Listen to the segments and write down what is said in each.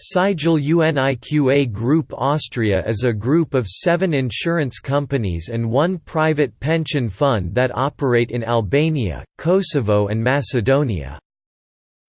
Sigal UNIQA Group Austria is a group of seven insurance companies and one private pension fund that operate in Albania, Kosovo and Macedonia.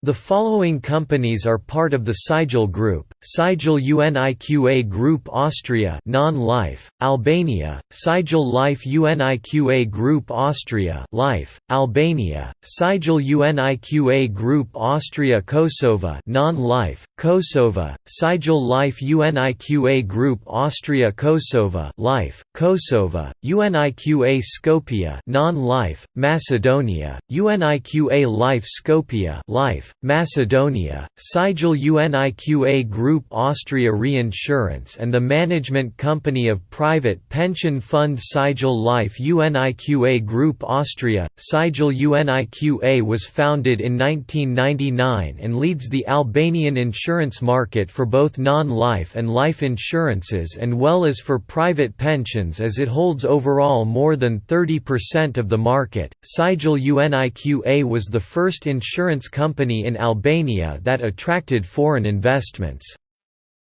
The following companies are part of the Sigal Group: Sigal UNIQA Group Austria, non-life, Albania; Sigal Life UNIQA Group Austria, life, Albania; Sigal UNIQA Group Austria Kosovo, non-life, Kosovo; Sigal Life UNIQA Group Austria Kosovo, life, Kosovo; UNIQA Skopje, non-life, Macedonia; UNIQA Life Skopje, life. Macedonia, Sigal UNIQA Group Austria Reinsurance and the management company of private pension fund Sigal Life UNIQA Group Austria. Sigal UNIQA was founded in 1999 and leads the Albanian insurance market for both non-life and life insurances and well as for private pensions as it holds overall more than 30% of the market. Sigal UNIQA was the first insurance company in Albania that attracted foreign investments.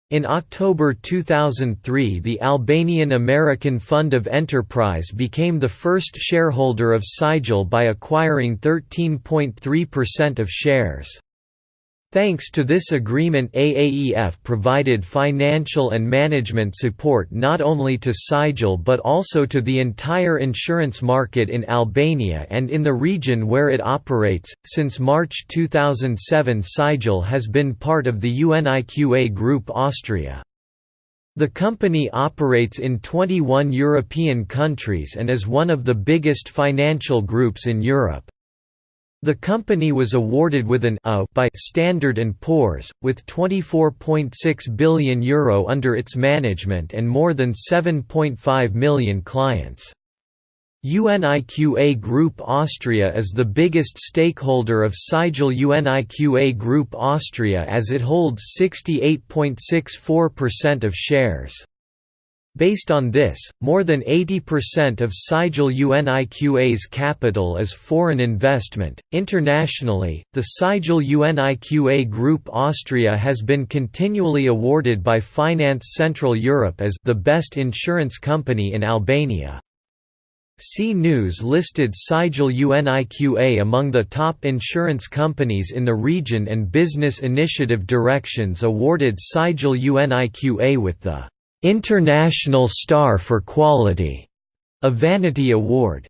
In October 2003 the Albanian American Fund of Enterprise became the first shareholder of Sigal by acquiring 13.3% of shares. Thanks to this agreement AAEF provided financial and management support not only to Sigal but also to the entire insurance market in Albania and in the region where it operates. Since March 2007 Sigal has been part of the UNIQA Group Austria. The company operates in 21 European countries and is one of the biggest financial groups in Europe. The company was awarded with an A by Standard & Poor's, with €24.6 billion Euro under its management and more than 7.5 million clients. UNIQA Group Austria is the biggest stakeholder of Sigal UNIQA Group Austria as it holds 68.64% of shares. Based on this, more than 80% of Sigal UNIQA's capital is foreign investment. Internationally, the Sigal UNIQA Group Austria has been continually awarded by Finance Central Europe as the best insurance company in Albania. C News listed Sigal UNIQA among the top insurance companies in the region and Business Initiative Directions awarded Sigal UNIQA with the International Star for Quality, a Vanity Award.